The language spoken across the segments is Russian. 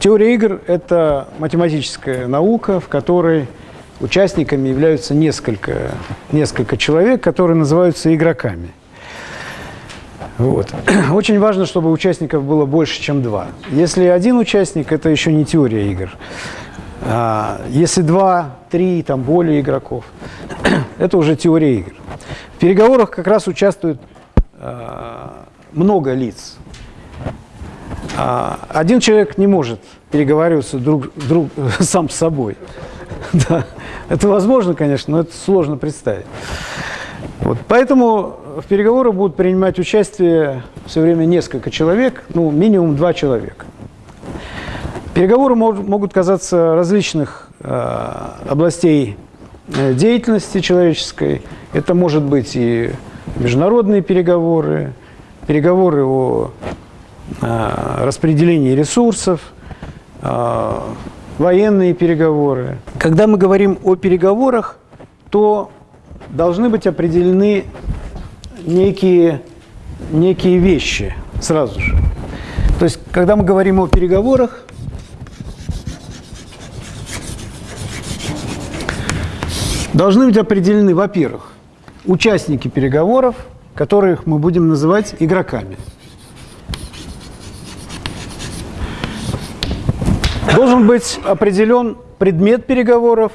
Теория игр – это математическая наука, в которой участниками являются несколько, несколько человек, которые называются игроками. Вот. Очень важно, чтобы участников было больше, чем два. Если один участник, это еще не теория игр. А если два, три, там более игроков, это уже теория игр. В переговорах как раз участвует а, много лиц. А, один человек не может переговариваться друг, друг, сам с собой. Да. Это возможно, конечно, но это сложно представить. Вот. Поэтому в переговорах будут принимать участие все время несколько человек, ну, минимум два человека. Переговоры могут казаться различных э, областей э, деятельности человеческой. Это может быть и международные переговоры, переговоры о э, распределении ресурсов, э, военные переговоры. Когда мы говорим о переговорах, то должны быть определены некие, некие вещи сразу же. То есть, когда мы говорим о переговорах, должны быть определены, во-первых, участники переговоров, которых мы будем называть игроками. Должен быть определен предмет переговоров,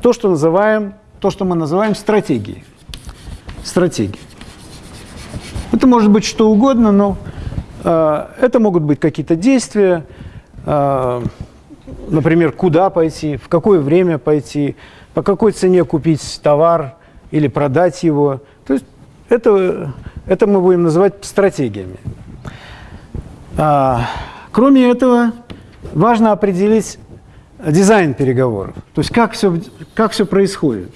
то, что называем, то, что мы называем стратегией. Стратегия. Это может быть что угодно, но э, это могут быть какие-то действия, э, например, куда пойти, в какое время пойти, по какой цене купить товар или продать его. То есть это, это мы будем называть стратегиями. А, кроме этого, важно определить дизайн переговоров, то есть как все, как все происходит.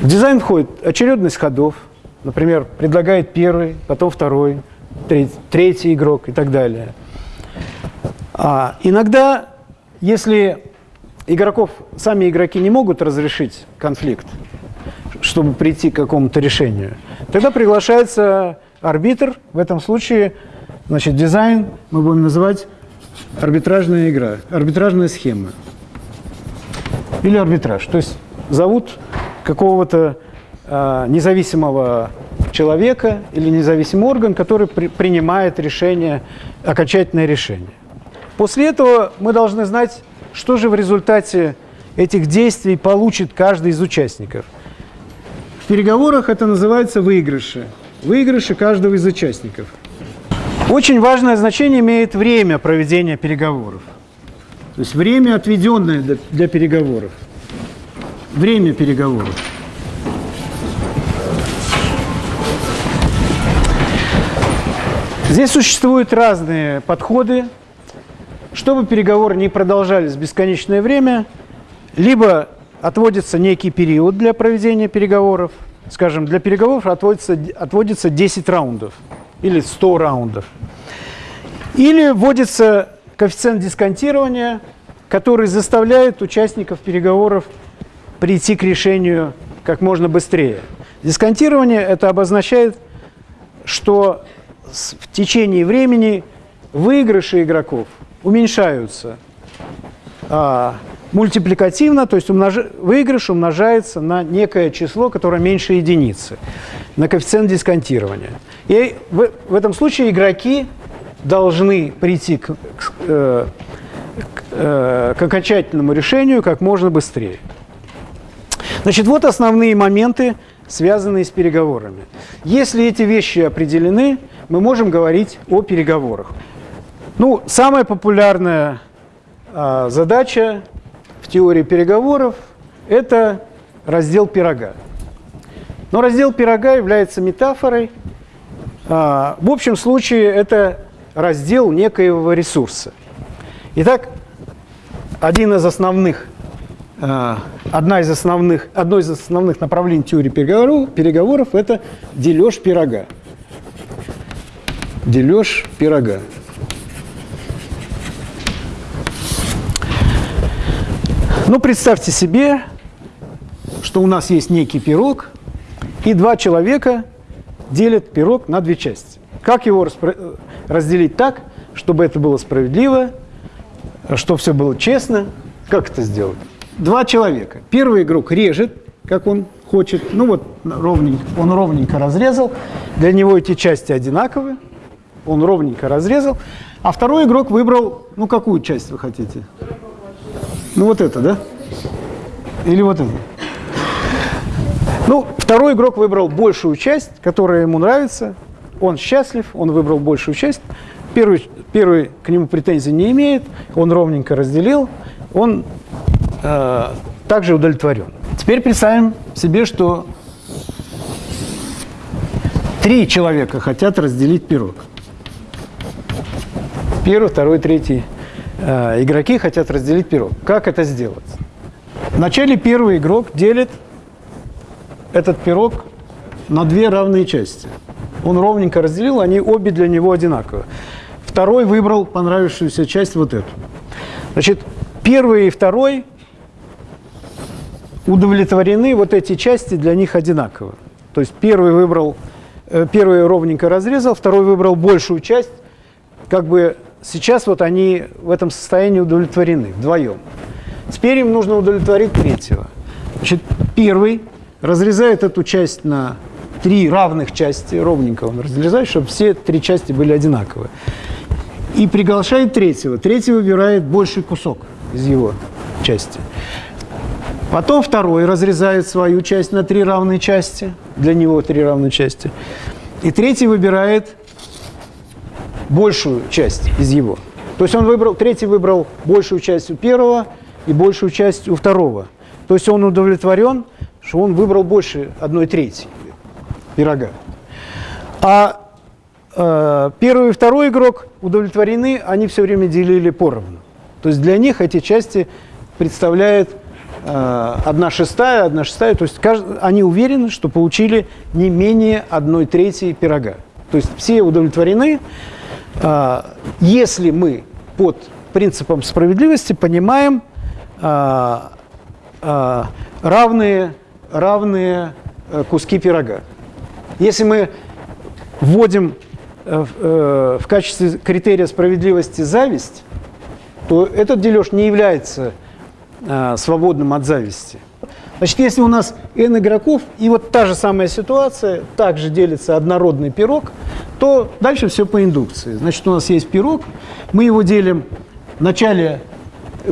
В дизайн входит очередность ходов, например, предлагает первый, потом второй, третий, игрок и так далее. А иногда, если игроков, сами игроки не могут разрешить конфликт, чтобы прийти к какому-то решению, тогда приглашается арбитр, в этом случае, значит, дизайн мы будем называть арбитражная игра, арбитражная схема или арбитраж. То есть зовут какого-то э, независимого человека или независимый орган, который при, принимает решение, окончательное решение. После этого мы должны знать, что же в результате этих действий получит каждый из участников. В переговорах это называется выигрыши. Выигрыши каждого из участников. Очень важное значение имеет время проведения переговоров. То есть время, отведенное для, переговоров время переговоров. Здесь существуют разные подходы. Чтобы переговоры не продолжались бесконечное время, либо отводится некий период для проведения переговоров. Скажем, для переговоров отводится, отводится 10 раундов или 100 раундов. Или вводится коэффициент дисконтирования, который заставляет участников переговоров прийти к решению как можно быстрее. Дисконтирование это обозначает, что в течение времени выигрыши игроков уменьшаются а, мультипликативно, то есть умнож... выигрыш умножается на некое число, которое меньше единицы, на коэффициент дисконтирования. И в, в этом случае игроки должны прийти к, к, э, к, э, к окончательному решению как можно быстрее. Значит, вот основные моменты, связанные с переговорами. Если эти вещи определены, мы можем говорить о переговорах. Ну, самая популярная а, задача в теории переговоров – это раздел пирога. Но раздел пирога является метафорой. А, в общем случае это раздел некоего ресурса. Итак, один из основных Э, одна из основных, одно из основных направлений теории переговоров, переговоров – это дележ пирога. Дележ пирога. Ну, представьте себе, что у нас есть некий пирог, и два человека делят пирог на две части. Как его распро... разделить так, чтобы это было справедливо, чтобы все было честно. Как это сделать? Два человека. Первый игрок режет, как он хочет. Ну вот ровненько, он ровненько разрезал. Для него эти части одинаковые. Он ровненько разрезал. А второй игрок выбрал, ну какую часть вы хотите? Ну вот это, да? Или вот это? Ну, второй игрок выбрал большую часть, которая ему нравится. Он счастлив, он выбрал большую часть. Первый, первый к нему претензий не имеет, он ровненько разделил, он э, также удовлетворен. Теперь представим себе, что три человека хотят разделить пирог. Первый, второй, третий игроки хотят разделить пирог. Как это сделать? Вначале первый игрок делит этот пирог на две равные части. Он ровненько разделил, они обе для него одинаковые. Второй выбрал понравившуюся часть вот эту. Значит, первый и второй удовлетворены, вот эти части для них одинаковы. То есть первый выбрал, э, первый ровненько разрезал, второй выбрал большую часть, как бы сейчас вот они в этом состоянии удовлетворены вдвоем. Теперь им нужно удовлетворить третьего. Значит, первый разрезает эту часть на три равных части, ровненько он разрезает, чтобы все три части были одинаковые. И приглашает третьего. Третий выбирает больший кусок из его части. Потом второй разрезает свою часть на три равные части. Для него три равные части. И третий выбирает большую часть из его. То есть он выбрал, третий выбрал большую часть у первого и большую часть у второго. То есть он удовлетворен, что он выбрал больше одной трети пирога. А э, первый и второй игрок удовлетворены, они все время делили поровну. То есть для них эти части представляют э, одна шестая, одна шестая. То есть каждый, они уверены, что получили не менее одной трети пирога. То есть все удовлетворены, если мы под принципом справедливости понимаем э, э, равные, равные э, куски пирога. Если мы вводим э, э, в качестве критерия справедливости зависть, то этот дележ не является свободным от зависти. Значит, если у нас n игроков, и вот та же самая ситуация, также делится однородный пирог, то дальше все по индукции. Значит, у нас есть пирог, мы его делим, вначале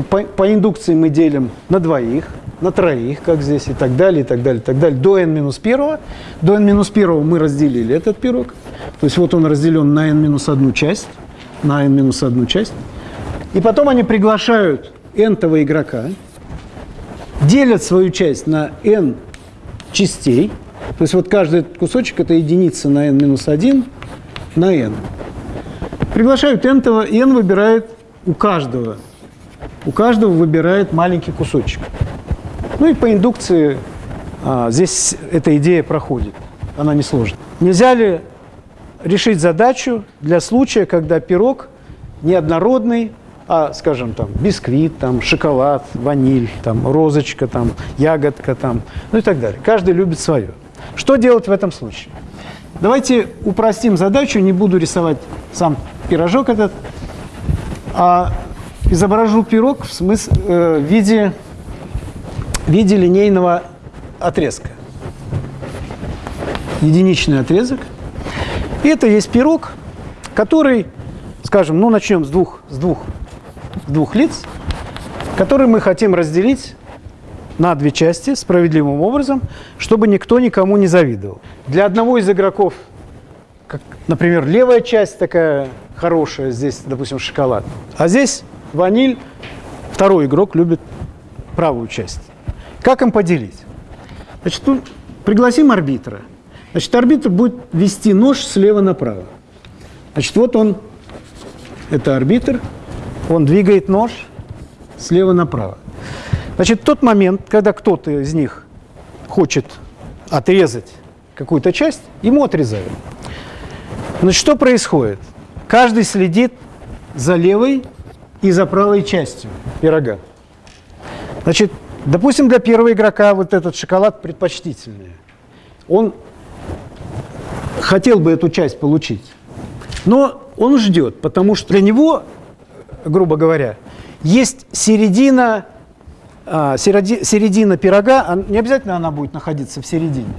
по, по индукции мы делим на двоих, на троих, как здесь, и так далее, и так далее, и так далее, до n минус первого. До n минус первого мы разделили этот пирог. То есть вот он разделен на n минус одну часть, на n минус одну часть. И потом они приглашают n-того игрока, делят свою часть на n частей. То есть вот каждый кусочек – это единица на n минус 1 на n. Приглашают n-того, и n выбирает у каждого. У каждого выбирает маленький кусочек. Ну и по индукции а, здесь эта идея проходит, она не сложна. Нельзя ли решить задачу для случая, когда пирог неоднородный, а, скажем, там, бисквит, там, шоколад, ваниль, там, розочка, там, ягодка, там, ну и так далее. Каждый любит свое. Что делать в этом случае? Давайте упростим задачу, не буду рисовать сам пирожок этот, а изображу пирог в, смысле, э, в виде в виде линейного отрезка. Единичный отрезок. И это есть пирог, который, скажем, ну начнем с двух, с двух, с двух лиц, который мы хотим разделить на две части справедливым образом, чтобы никто никому не завидовал. Для одного из игроков, как, например, левая часть такая хорошая, здесь, допустим, шоколад, а здесь ваниль, второй игрок любит правую часть. Как им поделить? Значит, тут пригласим арбитра. Значит, арбитр будет вести нож слева направо. Значит, вот он, это арбитр, он двигает нож слева направо. Значит, тот момент, когда кто-то из них хочет отрезать какую-то часть, ему отрезают. Значит, что происходит? Каждый следит за левой и за правой частью пирога. Значит, Допустим, для первого игрока вот этот шоколад предпочтительный. Он хотел бы эту часть получить. Но Он ждет, потому что для него, грубо говоря, есть середина, середина пирога, не обязательно она будет находиться в середине,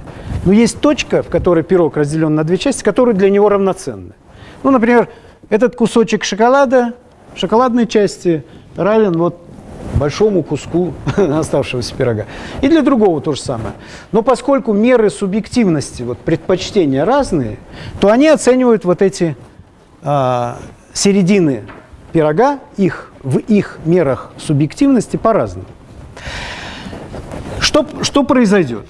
но есть точка, в которой пирог разделен на две части, которые для него равноценны. Ну, например, этот кусочек шоколада, шоколадной части, равен вот большому куску оставшегося пирога. И для другого то же самое. Но поскольку меры субъективности, вот предпочтения разные, то они оценивают вот эти а, середины пирога, их, в их мерах субъективности по-разному. Что, что произойдет?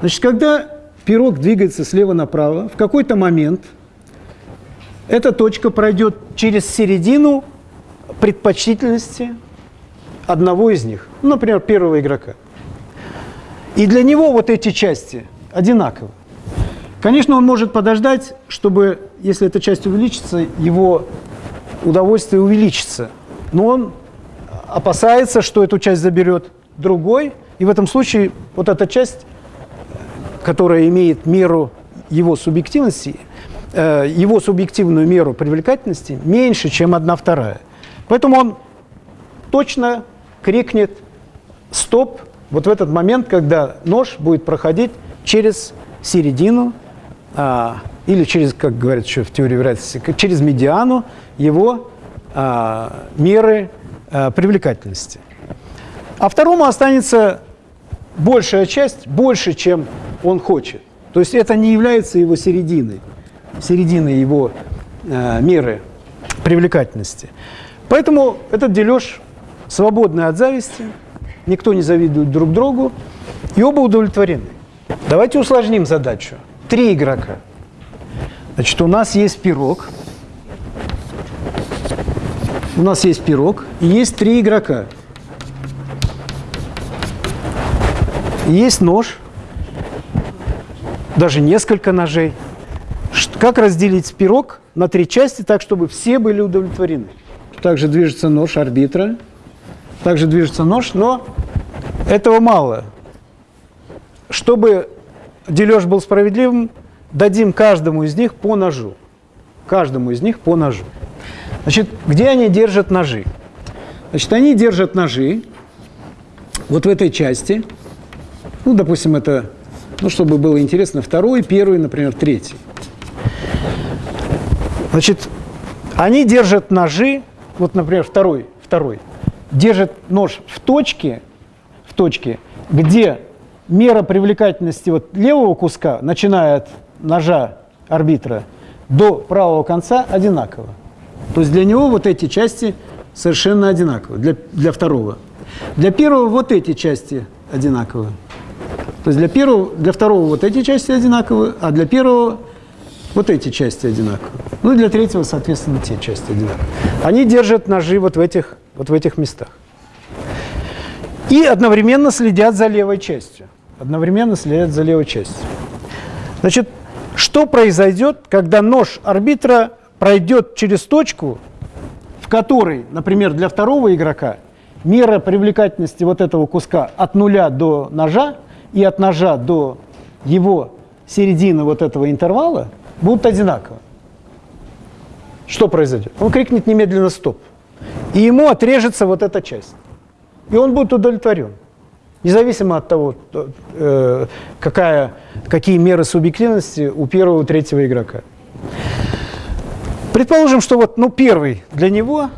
Значит, когда пирог двигается слева направо, в какой-то момент эта точка пройдет через середину предпочтительности одного из них, ну, например, первого игрока. И для него вот эти части одинаковы. Конечно, он может подождать, чтобы, если эта часть увеличится, его удовольствие увеличится. Но он опасается, что эту часть заберет другой, и в этом случае вот эта часть, которая имеет меру его субъективности, э, его субъективную меру привлекательности меньше, чем одна вторая. Поэтому он точно крикнет «стоп» вот в этот момент, когда нож будет проходить через середину а, или через, как говорят еще в теории вероятности, через медиану его а, меры а, привлекательности. А второму останется большая часть, больше, чем он хочет. То есть это не является его серединой, серединой его а, меры привлекательности. Поэтому этот дележ свободны от зависти, никто не завидует друг другу, и оба удовлетворены. Давайте усложним задачу. Три игрока. Значит, у нас есть пирог. У нас есть пирог, и есть три игрока. Есть нож, даже несколько ножей. Как разделить пирог на три части так, чтобы все были удовлетворены? Также движется нож арбитра также движется нож, но этого мало. Чтобы дележ был справедливым, дадим каждому из них по ножу. Каждому из них по ножу. Значит, где они держат ножи? Значит, они держат ножи вот в этой части. Ну, допустим, это, ну, чтобы было интересно, второй, первый, например, третий. Значит, они держат ножи, вот, например, второй, второй – держит нож в точке, в точке, где мера привлекательности вот левого куска, начиная от ножа арбитра до правого конца, одинакова. То есть для него вот эти части совершенно одинаковы, для, для второго. Для первого вот эти части одинаковы. То есть для, первого, для второго вот эти части одинаковы, а для первого вот эти части одинаковы. Ну и для третьего, соответственно, те части одинаковы. Они держат ножи вот в этих вот в этих местах. И одновременно следят за левой частью. Одновременно следят за левой частью. Значит, что произойдет, когда нож арбитра пройдет через точку, в которой, например, для второго игрока мера привлекательности вот этого куска от нуля до ножа и от ножа до его середины вот этого интервала будут одинаковы. Что произойдет? Он крикнет немедленно «стоп» и ему отрежется вот эта часть. И он будет удовлетворен. Независимо от того, э, какая, какие меры субъективности у первого и третьего игрока. Предположим, что вот ну, первый для него,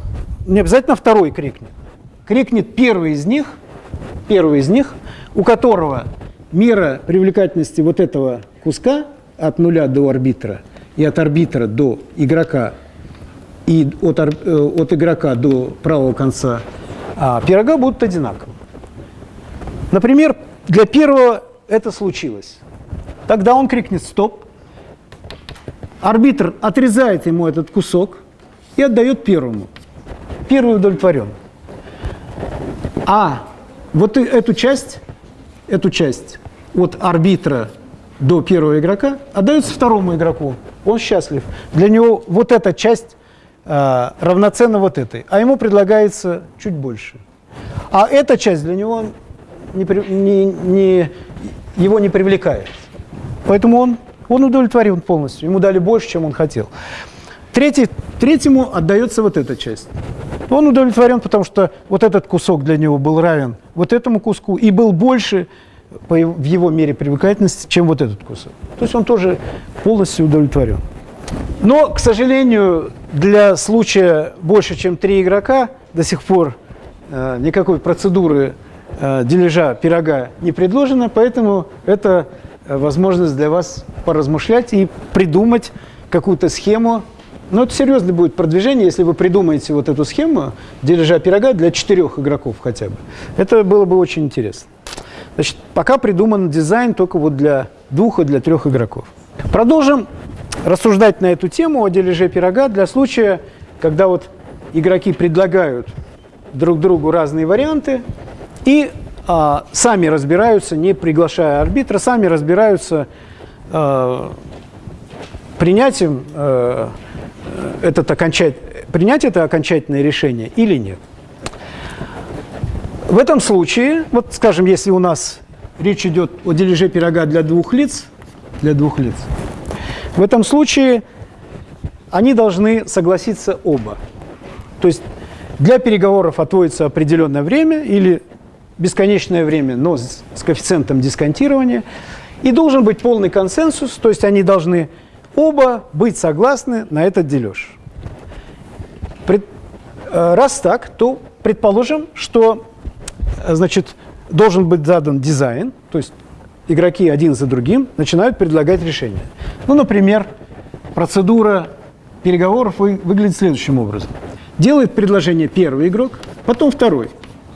не обязательно второй крикнет. Крикнет первый из них, первый из них, у которого мера привлекательности вот этого куска от нуля до арбитра и от арбитра до игрока и от, э, от игрока до правого конца а, пирога будут одинаковы. Например, для первого это случилось. Тогда он крикнет «стоп». Арбитр отрезает ему этот кусок и отдает первому. Первый удовлетворен. А вот эту часть, эту часть от арбитра до первого игрока отдается второму игроку. Он счастлив. Для него вот эта часть э, равноценна вот этой, а ему предлагается чуть больше. А эта часть для него не, не, не, его не привлекает. Поэтому он, он удовлетворен полностью, ему дали больше, чем он хотел. Третий, третьему отдается вот эта часть. Он удовлетворен, потому что вот этот кусок для него был равен вот этому куску и был больше по, в его мере привлекательности, чем вот этот кусок. То есть он тоже полностью удовлетворен. Но, к сожалению, для случая больше, чем три игрока, до сих пор э, никакой процедуры э, дележа пирога не предложено, поэтому это э, возможность для вас поразмышлять и придумать какую-то схему. Но это серьезное будет продвижение, если вы придумаете вот эту схему дележа пирога для четырех игроков хотя бы. Это было бы очень интересно. Значит, пока придуман дизайн только вот для двух и для трех игроков. Продолжим рассуждать на эту тему о дележе пирога для случая, когда вот игроки предлагают друг другу разные варианты и а, сами разбираются, не приглашая арбитра, сами разбираются а, принятием а, этот окончать, принять это окончательное решение или нет. В этом случае, вот скажем, если у нас речь идет о дележе пирога для двух лиц, для двух лиц, в этом случае они должны согласиться оба. То есть для переговоров отводится определенное время или бесконечное время, но с коэффициентом дисконтирования. И должен быть полный консенсус, то есть они должны оба быть согласны на этот дележ. Пред, э, раз так, то предположим, что значит, должен быть задан дизайн, то есть игроки один за другим начинают предлагать решения. Ну, например, процедура переговоров выглядит следующим образом. Делает предложение первый игрок, потом второй,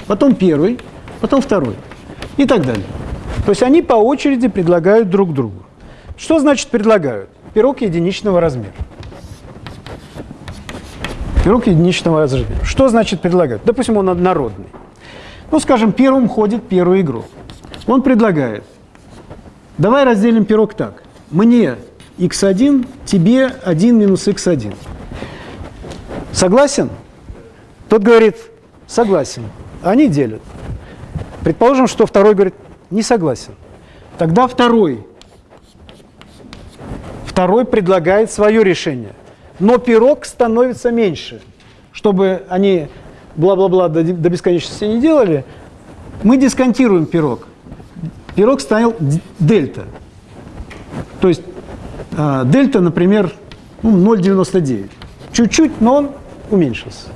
потом первый, потом второй и так далее. То есть они по очереди предлагают друг другу. Что значит предлагают? Пирог единичного размера. Пирог единичного размера. Что значит предлагают? Допустим, он однородный. Ну, скажем, первым ходит первый игрок. Он предлагает Давай разделим пирог так. Мне x1, тебе 1 минус x1. Согласен? Тот говорит, согласен. Они делят. Предположим, что второй говорит, не согласен. Тогда второй, второй предлагает свое решение. Но пирог становится меньше. Чтобы они бла-бла-бла до, до бесконечности не делали, мы дисконтируем пирог пирог стал дельта. То есть э, дельта, например, ну, 0,99. Чуть-чуть, но он уменьшился.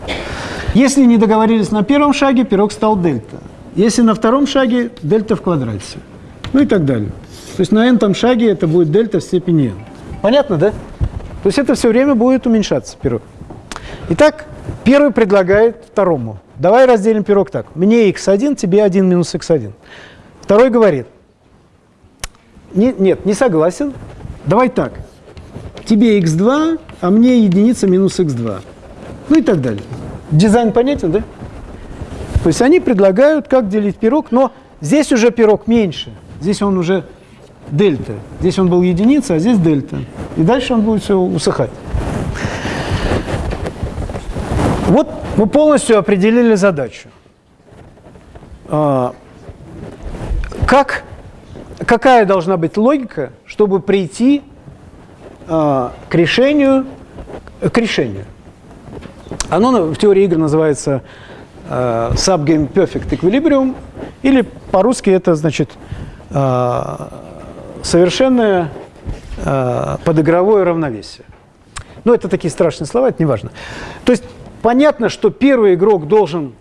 Если не договорились на первом шаге, пирог стал дельта. Если на втором шаге, дельта в квадрате. Ну и так далее. То есть на n шаге это будет дельта в степени n. Понятно, да? То есть это все время будет уменьшаться пирог. Итак, первый предлагает второму. Давай разделим пирог так. Мне x1, тебе 1 минус x1. Второй говорит, не, нет, не согласен, давай так, тебе x2, а мне единица минус x2. Ну и так далее. Дизайн понятен, да? То есть они предлагают, как делить пирог, но здесь уже пирог меньше. Здесь он уже дельта. Здесь он был единица, а здесь дельта. И дальше он будет все усыхать. Вот мы полностью определили задачу. А, как, какая должна быть логика, чтобы прийти э, к решению, к решению? Оно в теории игр называется э, subgame perfect equilibrium, или по-русски это значит совершенное э, подыгровое равновесие. Но это такие страшные слова, это не важно. То есть понятно, что первый игрок должен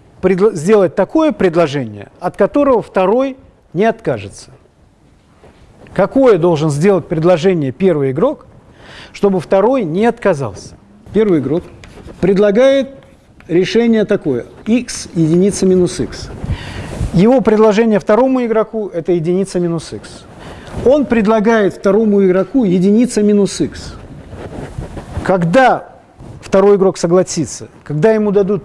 сделать такое предложение, от которого второй не откажется. Какое должен сделать предложение первый игрок, чтобы второй не отказался? Первый игрок предлагает решение такое. x единица минус x. Его предложение второму игроку – это единица минус x. Он предлагает второму игроку единица минус x. Когда второй игрок согласится, когда ему дадут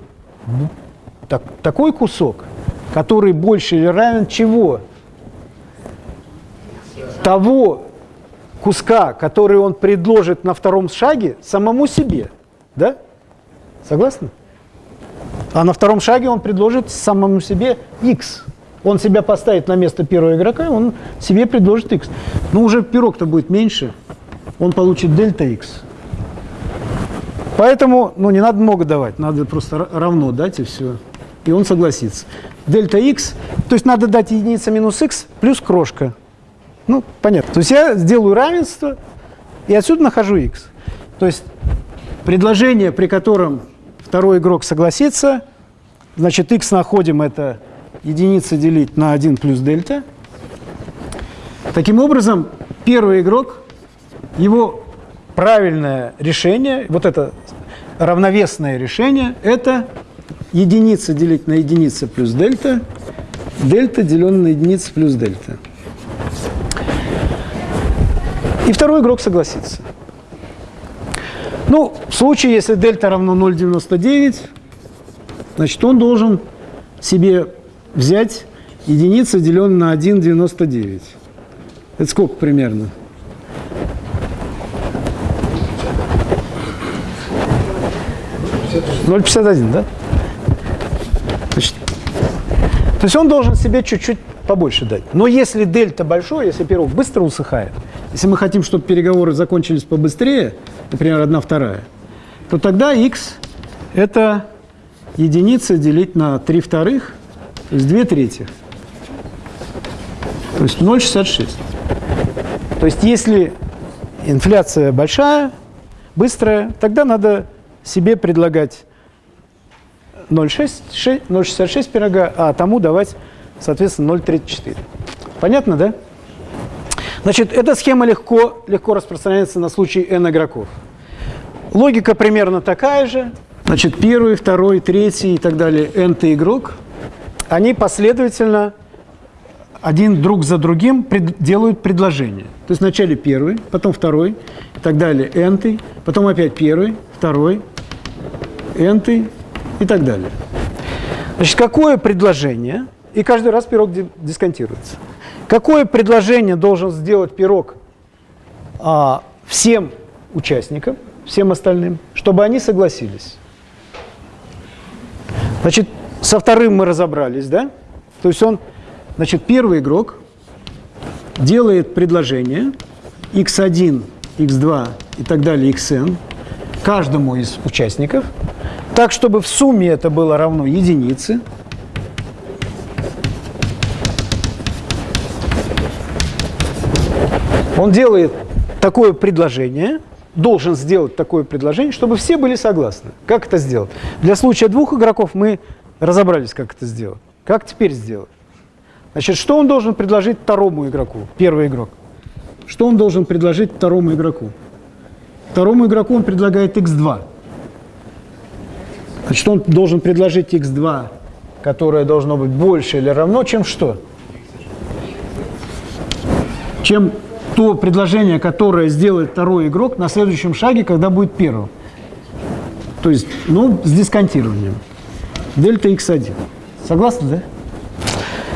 так, такой кусок, который больше или равен чего? того куска, который он предложит на втором шаге, самому себе. Да? Согласны? А на втором шаге он предложит самому себе x. Он себя поставит на место первого игрока, он себе предложит x. Но уже пирог-то будет меньше, он получит дельта x. Поэтому, ну, не надо много давать, надо просто равно дать и все. И он согласится. Дельта x, то есть надо дать единица минус x плюс крошка. Ну, понятно. То есть я сделаю равенство, и отсюда нахожу x. То есть предложение, при котором второй игрок согласится, значит, x находим, это единица делить на 1 плюс дельта. Таким образом, первый игрок, его правильное решение, вот это равновесное решение, это единица делить на единица плюс дельта, дельта деленное на единица плюс дельта. И второй игрок согласится. Ну, в случае, если дельта равно 0,99, значит, он должен себе взять единица, деленное на 1,99. Это сколько примерно? Ноль пятьдесят один, да? Значит, то есть он должен себе чуть-чуть побольше дать. Но если дельта большой, если пирог быстро усыхает, если мы хотим, чтобы переговоры закончились побыстрее, например, одна вторая, то тогда x – это единица делить на 3 вторых, то есть 2 третьих. То есть 0,66. То есть если инфляция большая, быстрая, тогда надо себе предлагать 0,66 пирога, а тому давать, соответственно, 0,34. Понятно, да? Значит, эта схема легко, легко распространяется на случай n игроков. Логика примерно такая же. Значит, первый, второй, третий и так далее n игрок, они последовательно один друг за другим пред, делают предложение. То есть вначале первый, потом второй и так далее, n потом опять первый, второй, n и так далее. Значит, какое предложение, и каждый раз пирог дисконтируется. Какое предложение должен сделать пирог а, всем участникам, всем остальным, чтобы они согласились? Значит, со вторым мы разобрались, да? То есть он, значит, первый игрок делает предложение x1, x2 и так далее, xn каждому из участников, так, чтобы в сумме это было равно единице – Он делает такое предложение, должен сделать такое предложение, чтобы все были согласны. Как это сделать? Для случая двух игроков мы разобрались, как это сделать. Как теперь сделать? Значит, что он должен предложить второму игроку, первый игрок? Что он должен предложить второму игроку? Второму игроку он предлагает x2. Значит, он должен предложить x2, которое должно быть больше или равно, чем что? Чем то предложение, которое сделает второй игрок на следующем шаге, когда будет первым. То есть, ну, с дисконтированием. Дельта x1. Согласны, да?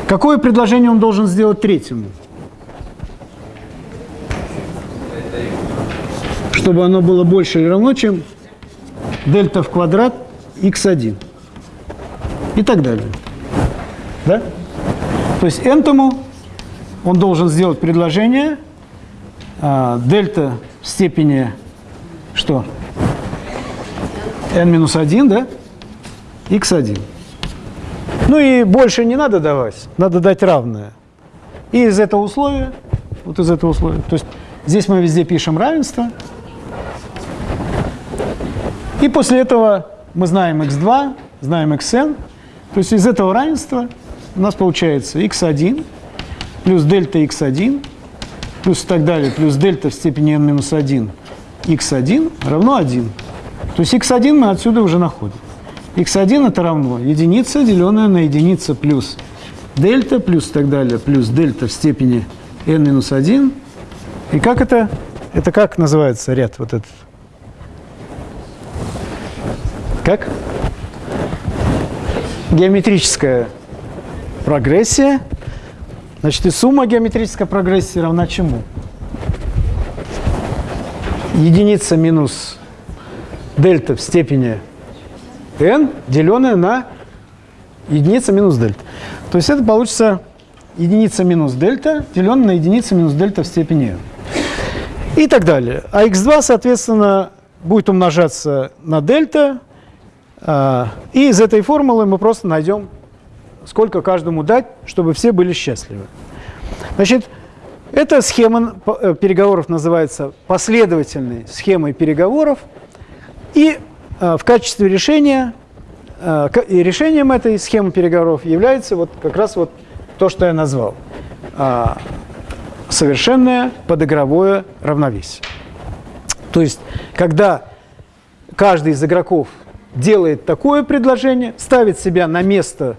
Какое предложение он должен сделать третьему? Чтобы оно было больше или равно, чем дельта в квадрат x1. И так далее. Да? То есть n-тому он должен сделать предложение – а, дельта в степени что? n минус 1, да? X1. Ну и больше не надо давать, надо дать равное. И из этого условия, вот из этого условия, то есть здесь мы везде пишем равенство. И после этого мы знаем x2, знаем xn. То есть из этого равенства у нас получается x1 плюс дельта x1 плюс и так далее, плюс дельта в степени n минус 1, x1 равно 1. То есть x1 мы отсюда уже находим. X1 это равно единица, деленная на единица плюс дельта, плюс так далее, плюс дельта в степени n минус 1. И как это? Это как называется ряд вот этот? Как? Геометрическая прогрессия Значит, и сумма геометрической прогрессии равна чему? Единица минус дельта в степени n, деленная на единица минус дельта. То есть это получится единица минус дельта, деленная на единицу минус дельта в степени n. И так далее. А x2, соответственно, будет умножаться на дельта, э, и из этой формулы мы просто найдем, сколько каждому дать, чтобы все были счастливы. Значит, эта схема э, переговоров называется последовательной схемой переговоров, и в качестве решения, э, и решением этой схемы переговоров является вот как раз вот то, что я назвал. А, совершенное подыгровое равновесие. То есть, когда каждый из игроков делает такое предложение, ставит себя на место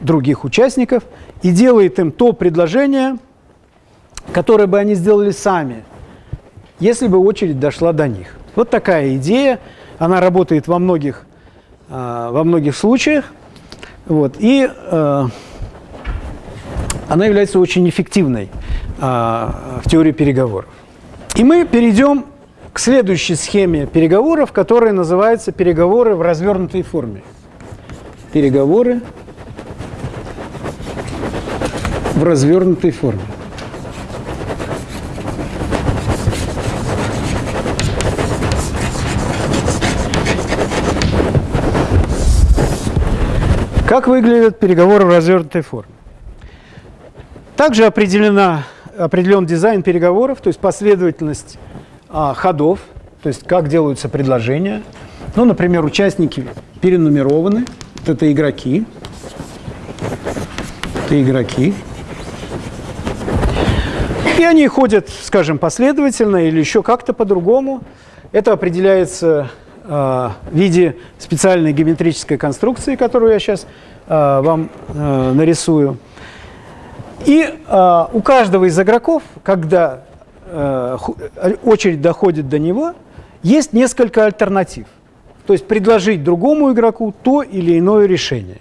других участников и делает им то предложение, которое бы они сделали сами, если бы очередь дошла до них. Вот такая идея, она работает во многих, а, во многих случаях, вот, и э, она является очень эффективной а, в теории переговоров. И мы перейдем к следующей схеме переговоров, которая называется переговоры в развернутой форме. Переговоры в развернутой форме. Как выглядят переговоры в развернутой форме? Также определена, определен дизайн переговоров, то есть последовательность а, ходов, то есть как делаются предложения. Ну, например, участники перенумерованы, вот это игроки, это игроки. И они ходят, скажем, последовательно или еще как-то по-другому. Это определяется в виде специальной геометрической конструкции, которую я сейчас э, вам э, нарисую. И э, у каждого из игроков, когда э, очередь доходит до него, есть несколько альтернатив. То есть предложить другому игроку то или иное решение.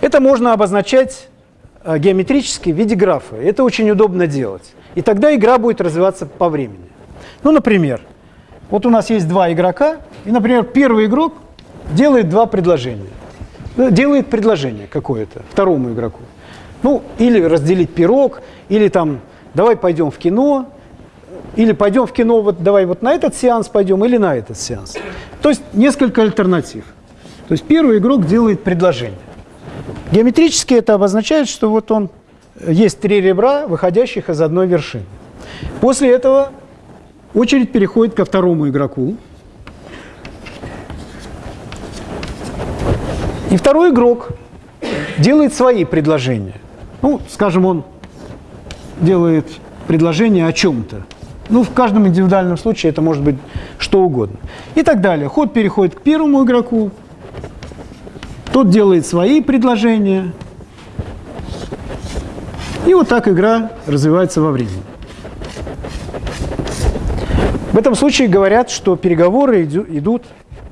Это можно обозначать э, геометрически в виде графа. Это очень удобно делать. И тогда игра будет развиваться по времени. Ну, например, вот у нас есть два игрока, и, например, первый игрок делает два предложения. Делает предложение какое-то второму игроку. Ну, или разделить пирог, или там, давай пойдем в кино, или пойдем в кино, вот давай вот на этот сеанс пойдем, или на этот сеанс. То есть несколько альтернатив. То есть первый игрок делает предложение. Геометрически это обозначает, что вот он, есть три ребра, выходящих из одной вершины. После этого очередь переходит ко второму игроку. И второй игрок делает свои предложения. Ну, скажем, он делает предложение о чем-то. Ну, в каждом индивидуальном случае это может быть что угодно. И так далее. Ход переходит к первому игроку, тот делает свои предложения. И вот так игра развивается во времени. В этом случае говорят, что переговоры идут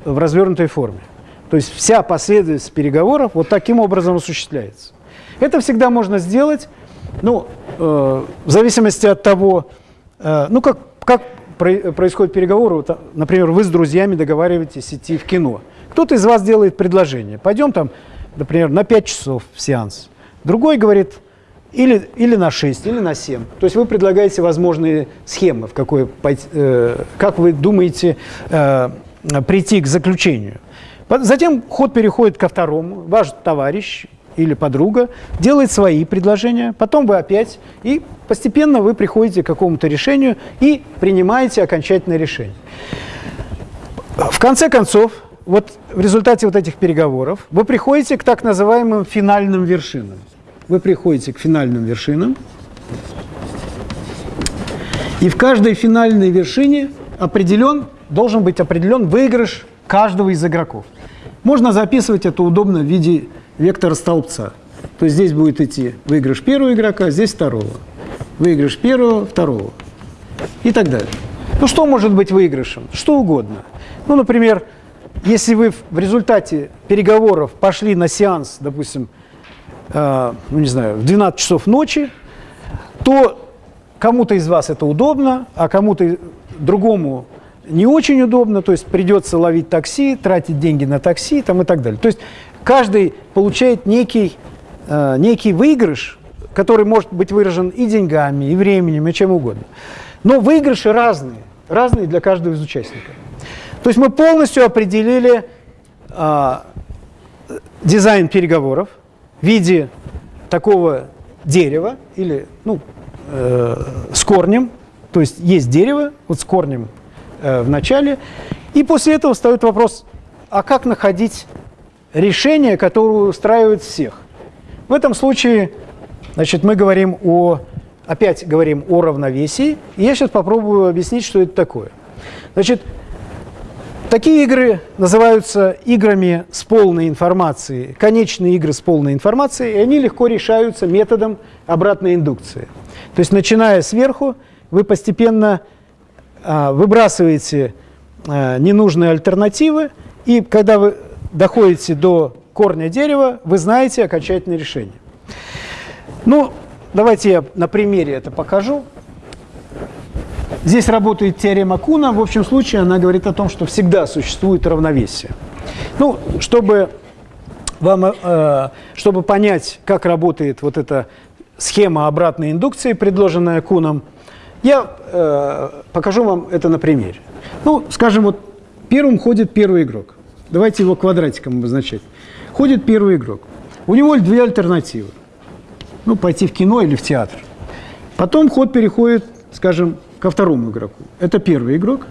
в развернутой форме. То есть вся последовательность переговоров вот таким образом осуществляется. Это всегда можно сделать, ну, э, в зависимости от того, э, ну, как, как происходят переговоры. Вот, например, вы с друзьями договариваетесь идти в кино. Кто-то из вас делает предложение. Пойдем там, например, на 5 часов в сеанс. Другой говорит, или, или на 6, или на 7. То есть вы предлагаете возможные схемы, в какой, э, как вы думаете э, прийти к заключению. Затем ход переходит ко второму. Ваш товарищ или подруга делает свои предложения, потом вы опять, и постепенно вы приходите к какому-то решению и принимаете окончательное решение. В конце концов, вот в результате вот этих переговоров вы приходите к так называемым финальным вершинам. Вы приходите к финальным вершинам, и в каждой финальной вершине определен, должен быть определен выигрыш каждого из игроков. Можно записывать это удобно в виде вектора столбца. То есть здесь будет идти выигрыш первого игрока, здесь второго. Выигрыш первого, второго. И так далее. Ну что может быть выигрышем? Что угодно. Ну, например, если вы в результате переговоров пошли на сеанс, допустим, э, ну не знаю, в 12 часов ночи, то кому-то из вас это удобно, а кому-то другому не очень удобно, то есть придется ловить такси, тратить деньги на такси там, и так далее. То есть каждый получает некий, э, некий выигрыш, который может быть выражен и деньгами, и временем, и чем угодно. Но выигрыши разные. разные для каждого из участников. То есть мы полностью определили а, дизайн переговоров в виде такого дерева или ну, э, с корнем, то есть есть дерево вот с корнем э, в начале, и после этого встает вопрос, а как находить решение, которое устраивает всех? В этом случае значит, мы говорим о, опять говорим о равновесии, и я сейчас попробую объяснить, что это такое. Значит, Такие игры называются играми с полной информацией, конечные игры с полной информацией, и они легко решаются методом обратной индукции. То есть, начиная сверху, вы постепенно а, выбрасываете а, ненужные альтернативы, и когда вы доходите до корня дерева, вы знаете окончательное решение. Ну, давайте я на примере это покажу. Здесь работает теорема Куна. В общем случае она говорит о том, что всегда существует равновесие. Ну, чтобы, вам, э, чтобы понять, как работает вот эта схема обратной индукции, предложенная Куном, я э, покажу вам это на примере. Ну, скажем, вот первым ходит первый игрок. Давайте его квадратиком обозначать. Ходит первый игрок. У него две альтернативы. Ну, пойти в кино или в театр. Потом ход переходит, скажем, ко второму игроку. Это первый игрок.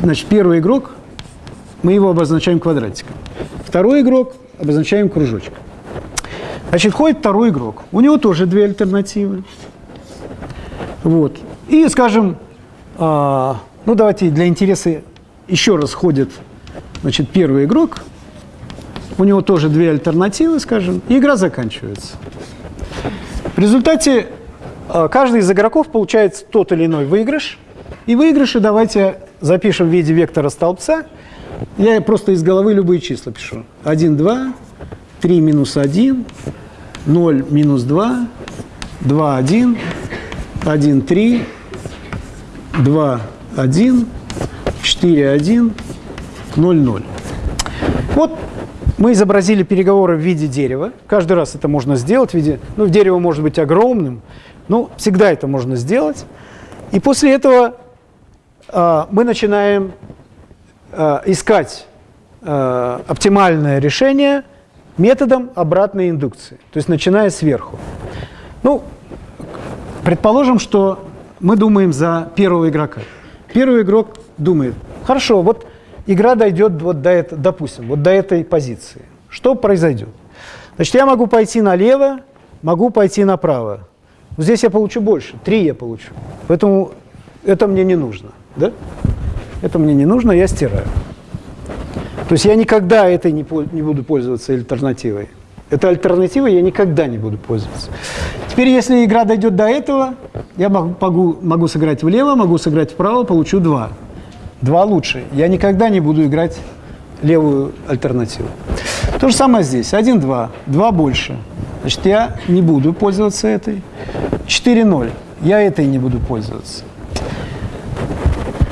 Значит, первый игрок, мы его обозначаем квадратиком. Второй игрок обозначаем кружочком. Значит, ходит второй игрок. У него тоже две альтернативы. Вот. И, скажем, а, ну давайте для интереса еще раз ходит значит, первый игрок. У него тоже две альтернативы, скажем, и игра заканчивается. В результате каждый из игроков получает тот или иной выигрыш. И выигрыши давайте запишем в виде вектора столбца. Я просто из головы любые числа пишу. 1, 2, 3 минус 1, 0 минус 2, 2, 1, 1, 3, 2, 1, 4, 1, 0, 0. Вот мы изобразили переговоры в виде дерева. Каждый раз это можно сделать в виде... Ну, дерево может быть огромным, ну, всегда это можно сделать. И после этого э, мы начинаем э, искать э, оптимальное решение методом обратной индукции, то есть начиная сверху. Ну, предположим, что мы думаем за первого игрока. Первый игрок думает, хорошо, вот игра дойдет вот до этого, допустим, вот до этой позиции. Что произойдет? Значит, я могу пойти налево, могу пойти направо. Здесь я получу больше, 3 я получу. Поэтому это мне не нужно. Да? Это мне не нужно, я стираю. То есть я никогда этой не, не буду пользоваться альтернативой. Это альтернатива, я никогда не буду пользоваться. Теперь, если игра дойдет до этого, я могу, могу сыграть влево, могу сыграть вправо, получу 2. 2 лучше. Я никогда не буду играть левую альтернативу. То же самое здесь. 1, 2. 2 больше. Значит, я не буду пользоваться этой. 4-0. Я этой не буду пользоваться.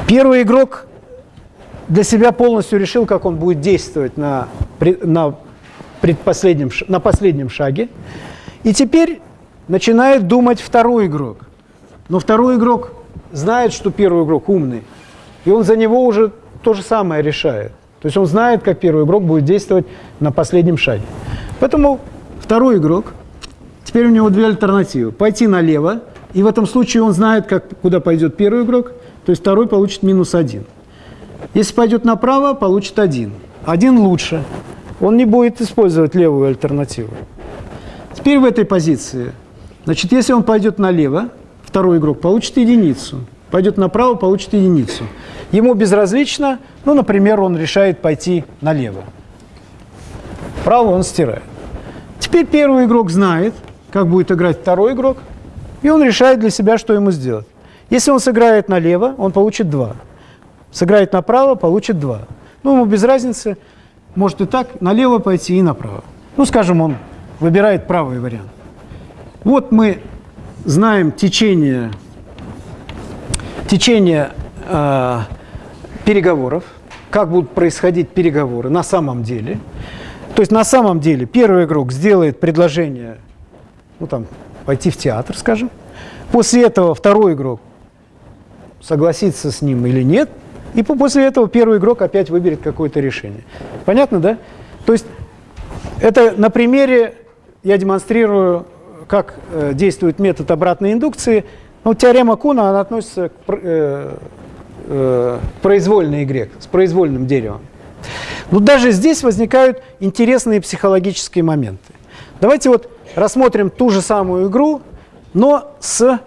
Первый игрок для себя полностью решил, как он будет действовать на, на, предпоследнем, на последнем шаге. И теперь начинает думать второй игрок. Но второй игрок знает, что первый игрок умный. И он за него уже то же самое решает. То есть он знает, как первый игрок будет действовать на последнем шаге. Поэтому Второй игрок, теперь у него две альтернативы. Пойти налево, и в этом случае он знает, как, куда пойдет первый игрок, то есть второй получит минус один. Если пойдет направо, получит один. Один лучше. Он не будет использовать левую альтернативу. Теперь в этой позиции, значит, если он пойдет налево, второй игрок получит единицу. Пойдет направо, получит единицу. Ему безразлично, ну, например, он решает пойти налево. Право он стирает. Теперь первый игрок знает, как будет играть второй игрок, и он решает для себя, что ему сделать. Если он сыграет налево, он получит 2. Сыграет направо, получит 2. Ну, ему без разницы, может и так, налево пойти и направо. Ну, скажем, он выбирает правый вариант. Вот мы знаем течение, течение э, переговоров, как будут происходить переговоры на самом деле – то есть на самом деле первый игрок сделает предложение, ну там, пойти в театр, скажем. После этого второй игрок согласиться с ним или нет, и после этого первый игрок опять выберет какое-то решение. Понятно, да? То есть это на примере я демонстрирую, как э, действует метод обратной индукции. Ну, теорема Куна, она относится к э, э, произвольной игре, с произвольным деревом. Но даже здесь возникают интересные психологические моменты. Давайте вот рассмотрим ту же самую игру, но с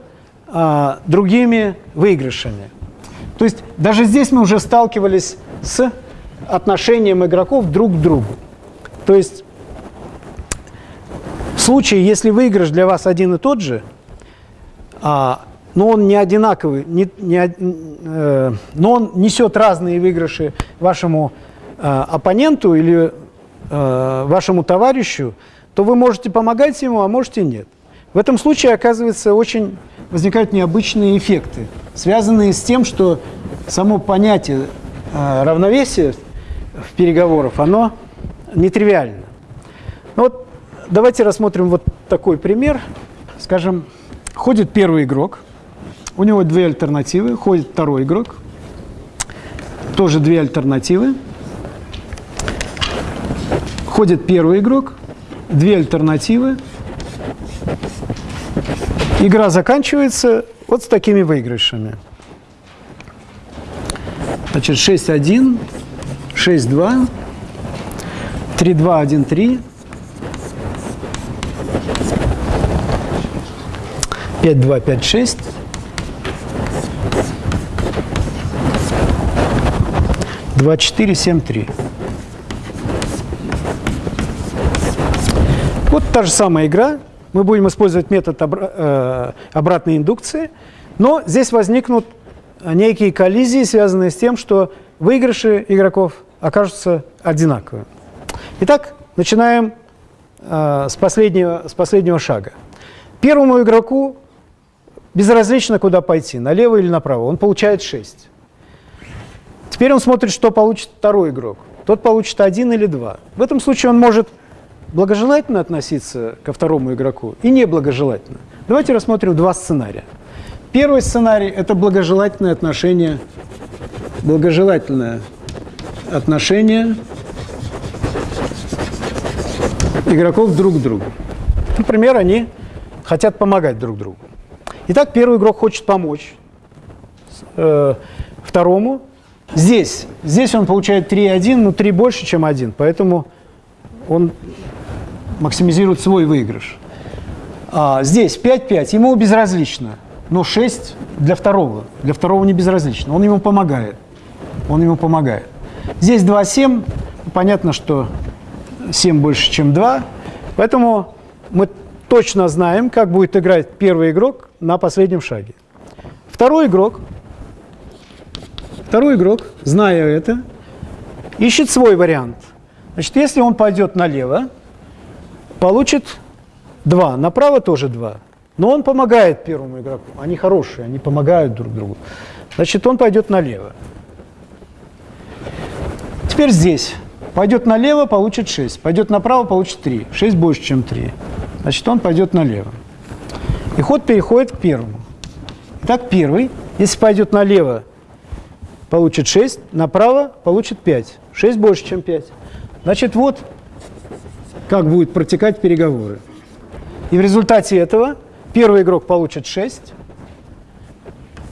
а, другими выигрышами. То есть даже здесь мы уже сталкивались с отношением игроков друг к другу. То есть в случае, если выигрыш для вас один и тот же, а, но он не одинаковый, не, не, э, но он несет разные выигрыши вашему э, оппоненту или э, вашему товарищу, то вы можете помогать ему, а можете нет. В этом случае, оказывается, очень возникают необычные эффекты, связанные с тем, что само понятие э, равновесия в переговорах, оно нетривиально. Ну вот давайте рассмотрим вот такой пример. Скажем, ходит первый игрок, у него две альтернативы, ходит второй игрок, тоже две альтернативы. Ходит первый игрок, две альтернативы. Игра заканчивается вот с такими выигрышами. Значит, 6-1, 6-2, 3-2, 1-3, 5-2, 5-6, 2-4, 7-3. Вот та же самая игра. Мы будем использовать метод э, обратной индукции, но здесь возникнут некие коллизии, связанные с тем, что выигрыши игроков окажутся одинаковыми. Итак, начинаем э, с, последнего, с последнего шага. Первому игроку безразлично, куда пойти, налево или направо. Он получает 6. Теперь он смотрит, что получит второй игрок. Тот получит 1 или 2. В этом случае он может благожелательно относиться ко второму игроку и неблагожелательно. Давайте рассмотрим два сценария. Первый сценарий – это благожелательное отношение, благожелательное отношение игроков друг к другу. Например, они хотят помогать друг другу. Итак, первый игрок хочет помочь э, второму. Здесь, здесь он получает 3,1, но 3 больше, чем 1, поэтому он максимизирует свой выигрыш. А, здесь 5-5, ему безразлично, но 6 для второго. Для второго не безразлично, он ему помогает. Он ему помогает. Здесь 2-7, понятно, что 7 больше, чем 2, поэтому мы точно знаем, как будет играть первый игрок на последнем шаге. Второй игрок, второй игрок, зная это, ищет свой вариант. Значит, если он пойдет налево, получит 2, направо тоже 2. Но он помогает первому игроку. Они хорошие, они помогают друг другу. Значит, он пойдет налево. Теперь здесь. Пойдет налево, получит 6. Пойдет направо, получит 3. 6 больше, чем 3. Значит, он пойдет налево. И ход переходит к первому. Итак, первый, если пойдет налево, получит 6, направо получит 5. 6 больше, чем 5. Значит, вот как будут протекать переговоры. И в результате этого первый игрок получит 6,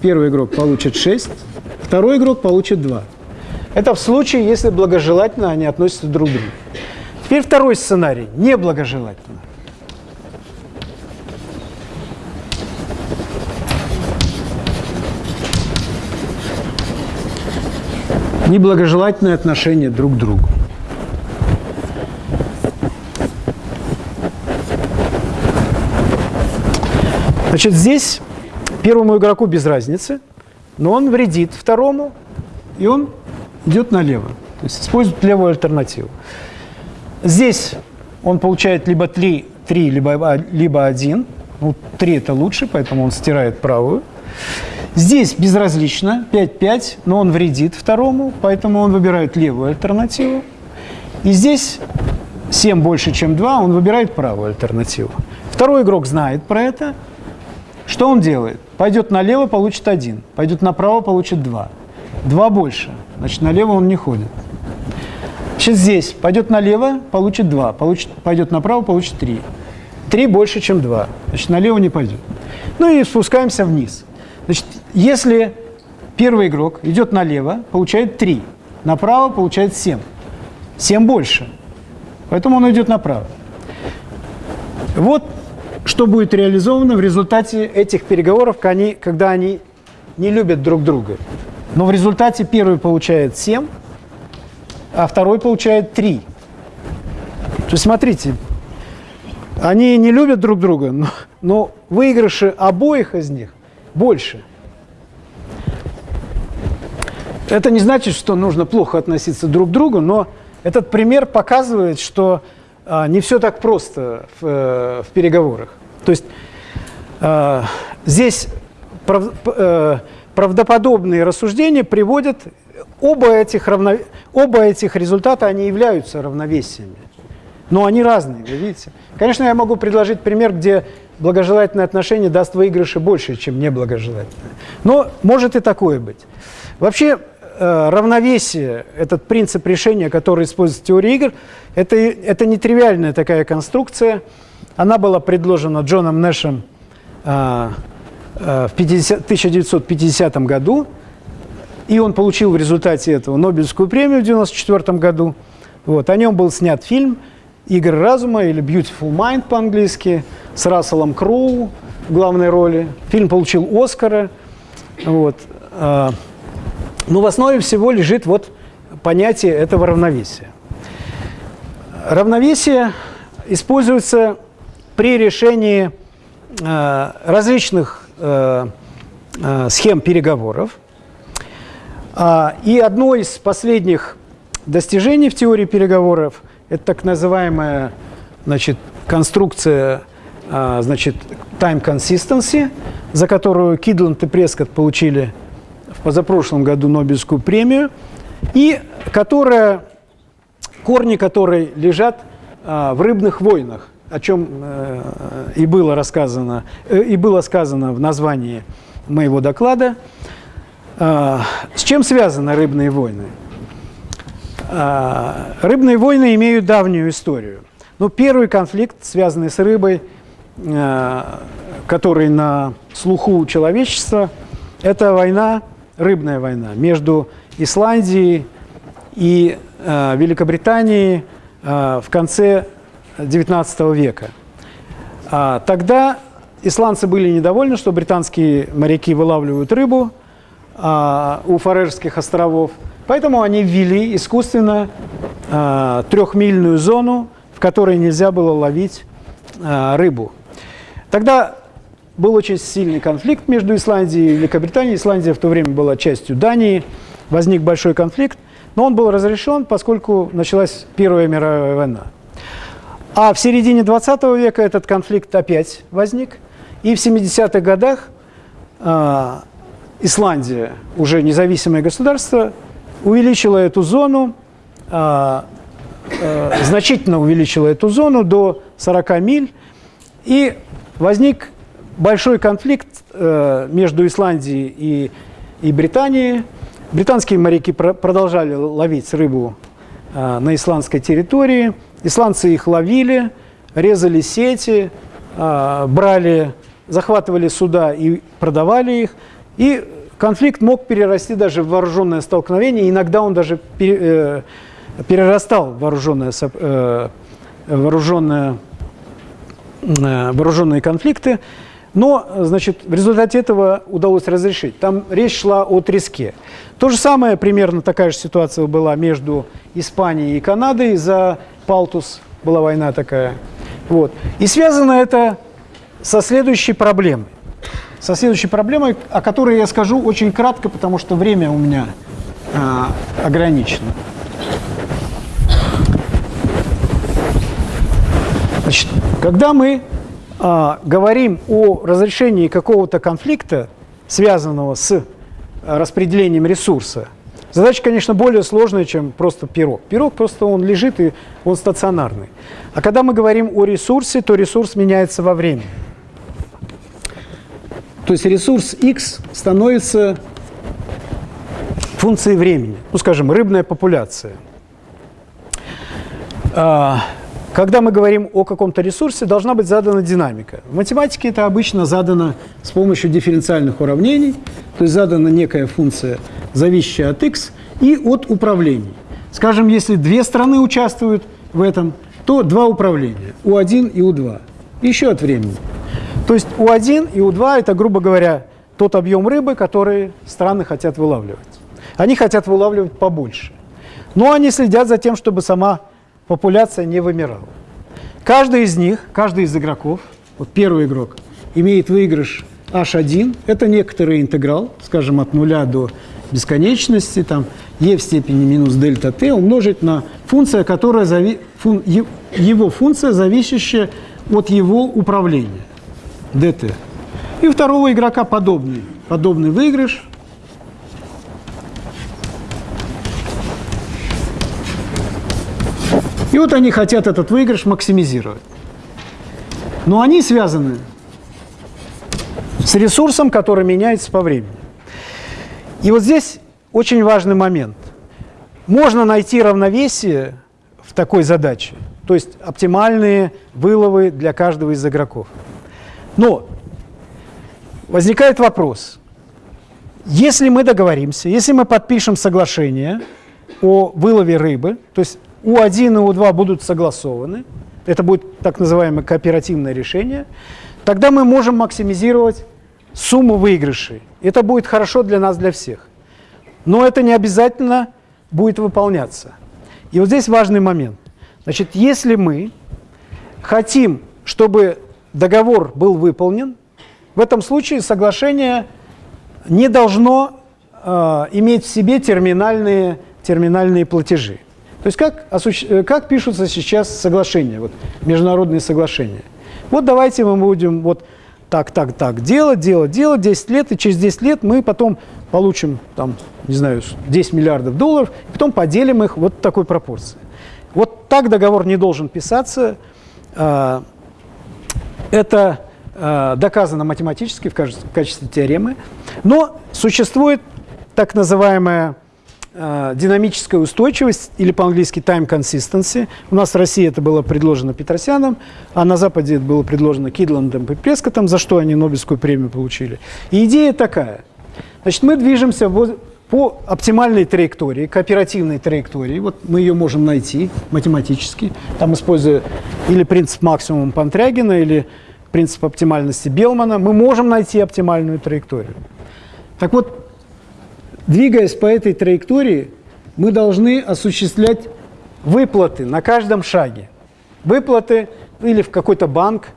первый игрок получит 6, второй игрок получит 2. Это в случае, если благожелательно они относятся друг к другу. Теперь второй сценарий, неблагожелательно. Неблагожелательное отношение друг к другу. Значит, здесь первому игроку без разницы, но он вредит второму, и он идет налево. То есть использует левую альтернативу. Здесь он получает либо 3, 3 либо, либо 1. Ну, 3 это лучше, поэтому он стирает правую. Здесь безразлично, 5-5, но он вредит второму, поэтому он выбирает левую альтернативу. И здесь 7 больше, чем 2, он выбирает правую альтернативу. Второй игрок знает про это, Что он делает? Пойдет налево, получит 1. Пойдет направо, получит 2. 2 больше. Значит, налево он не ходит. Сейчас здесь пойдет налево, получит 2. Получит, пойдет направо, получит 3. 3 больше, чем 2. Значит, налево не пойдет. Ну и спускаемся вниз. Значит, если первый игрок идет налево, получает 3. Направо получает 7. 7 больше. Поэтому он идет направо. Вот что будет реализовано в результате этих переговоров, когда они не любят друг друга. Но в результате первый получает 7, а второй получает 3. То есть смотрите, они не любят друг друга, но, но выигрыши обоих из них больше. Это не значит, что нужно плохо относиться друг к другу, но этот пример показывает, что а, не все так просто в, э, в переговорах. То есть э, здесь прав, э, правдоподобные рассуждения приводят, оба этих, равно, оба этих результата, они являются равновесиями. Но они разные, вы видите. Конечно, я могу предложить пример, где благожелательное отношение даст выигрыши больше, чем неблагожелательное. Но может и такое быть. Вообще, э, равновесие, этот принцип решения, который используется в теории игр, это, это нетривиальная такая конструкция. Она была предложена Джоном Нэшем э, э, в 50, 1950 году, и он получил в результате этого Нобелевскую премию в 1994 году. Вот, о нем был снят фильм «Игры разума» или «Beautiful Mind» по-английски с Расселом Кроу в главной роли. Фильм получил Оскара. Вот. Но в основе всего лежит вот понятие этого равновесия. Равновесие используется при решении э, различных э, э, схем переговоров. А, и одно из последних достижений в теории переговоров – это так называемая значит, конструкция а, значит, time consistency, за которую Кидланд и Прескотт получили позапрошлом году Нобелевскую премию, и которая, корни которой лежат а, в рыбных войнах о чем э, и было рассказано, э, и было сказано в названии моего доклада. Э, с чем связаны рыбные войны? Рыбные войны имеют давнюю историю. Ну, первый конфликт, связанный с рыбой, который на слуху человечества, это война, рыбная война между Исландией и Великобританией в конце XIX века. А, тогда исландцы были недовольны, что британские моряки вылавливают рыбу а, у Фарерских островов, поэтому они ввели искусственно а, трехмильную зону, в которой нельзя было ловить а, рыбу. Тогда был очень сильный конфликт между Исландией и Великобританией. Исландия в то время была частью Дании, возник большой конфликт, но он был разрешен, поскольку началась Первая мировая война. А в середине 20 века этот конфликт опять возник. И в 70-х годах э, Исландия, уже независимое государство, увеличила эту зону, э, э, значительно увеличила эту зону до 40 миль. И возник большой конфликт э, между Исландией и, и Британией. Британские моряки про продолжали ловить рыбу э, на исландской территории – Исландцы их ловили, резали сети, а, брали, захватывали суда и продавали их. И конфликт мог перерасти даже в вооруженное столкновение. Иногда он даже э, перерастал в вооруженное, э, вооруженное, э, вооруженные конфликты. Но, значит, в результате этого удалось разрешить. Там речь шла о треске. То же самое, примерно такая же ситуация была между Испанией и Канадой за Палтус, была война такая. Вот. И связано это со следующей проблемой. Со следующей проблемой, о которой я скажу очень кратко, потому что время у меня а, ограничено. Значит, когда мы а, говорим о разрешении какого-то конфликта, связанного с распределением ресурса, Задача, конечно, более сложная, чем просто пирог. Пирог просто он лежит и он стационарный. А когда мы говорим о ресурсе, то ресурс меняется во времени. То есть ресурс x становится функцией времени. Ну, скажем, рыбная популяция. Когда мы говорим о каком-то ресурсе, должна быть задана динамика. В математике это обычно задано с помощью дифференциальных уравнений, то есть задана некая функция, зависящая от x, и от управлений. Скажем, если две страны участвуют в этом, то два управления, U1 и U2, еще от времени. То есть U1 и U2 – это, грубо говоря, тот объем рыбы, который страны хотят вылавливать. Они хотят вылавливать побольше. Но они следят за тем, чтобы сама популяция не вымирала. Каждый из них, каждый из игроков, вот первый игрок, имеет выигрыш h1, это некоторый интеграл, скажем, от нуля до бесконечности, там e в степени минус дельта t умножить на функция, которая зави... фун... его функция, зависящая от его управления, dt. И второго игрока подобный, подобный выигрыш, И вот они хотят этот выигрыш максимизировать. Но они связаны с ресурсом, который меняется по времени. И вот здесь очень важный момент. Можно найти равновесие в такой задаче, то есть оптимальные выловы для каждого из игроков. Но возникает вопрос. Если мы договоримся, если мы подпишем соглашение о вылове рыбы, то есть у1 и У2 будут согласованы, это будет так называемое кооперативное решение, тогда мы можем максимизировать сумму выигрышей. Это будет хорошо для нас, для всех. Но это не обязательно будет выполняться. И вот здесь важный момент. Значит, если мы хотим, чтобы договор был выполнен, в этом случае соглашение не должно э, иметь в себе терминальные, терминальные платежи. То есть как, э, как пишутся сейчас соглашения, вот, международные соглашения? Вот давайте мы будем вот так, так, так делать, делать, делать 10 лет, и через 10 лет мы потом получим, там, не знаю, 10 миллиардов долларов, и потом поделим их вот такой пропорции. Вот так договор не должен писаться. А, это а, доказано математически в качестве теоремы, но существует так называемая динамическая устойчивость, или по-английски time consistency. У нас в России это было предложено Петросяном, а на Западе это было предложено Кидландом и Прескотом, за что они Нобелевскую премию получили. И идея такая. Значит, мы движемся по оптимальной траектории, кооперативной траектории. Вот мы ее можем найти математически, там используя или принцип максимума Пантрягина, или принцип оптимальности Белмана, мы можем найти оптимальную траекторию. Так вот, Двигаясь по этой траектории, мы должны осуществлять выплаты на каждом шаге. Выплаты или в какой-то банк.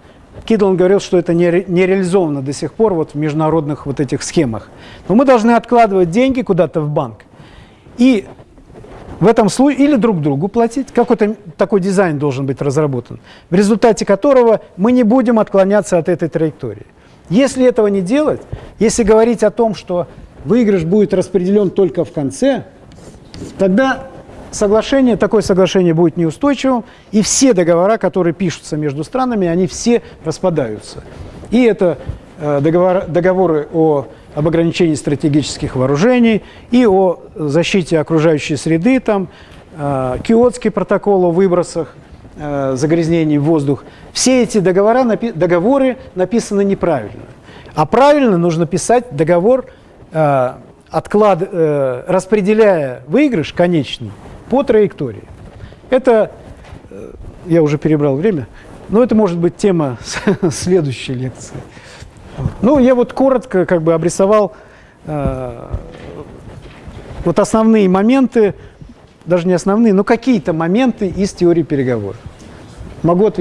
Кидлан говорил, что это не, реализовано до сих пор вот в международных вот этих схемах. Но мы должны откладывать деньги куда-то в банк. И в этом случае или друг другу платить, какой-то такой дизайн должен быть разработан, в результате которого мы не будем отклоняться от этой траектории. Если этого не делать, если говорить о том, что выигрыш будет распределен только в конце, тогда соглашение, такое соглашение будет неустойчивым, и все договора, которые пишутся между странами, они все распадаются. И это э, договор, договоры о, об ограничении стратегических вооружений, и о защите окружающей среды, там, э, Киотский протокол о выбросах, э, загрязнений в воздух. Все эти договора, напи договоры написаны неправильно. А правильно нужно писать договор отклад, э, распределяя выигрыш конечный по траектории. Это, э, я уже перебрал время, но это может быть тема следующей лекции. Ну, я вот коротко как бы обрисовал вот основные моменты, даже не основные, но какие-то моменты из теории переговоров. Могу ответить.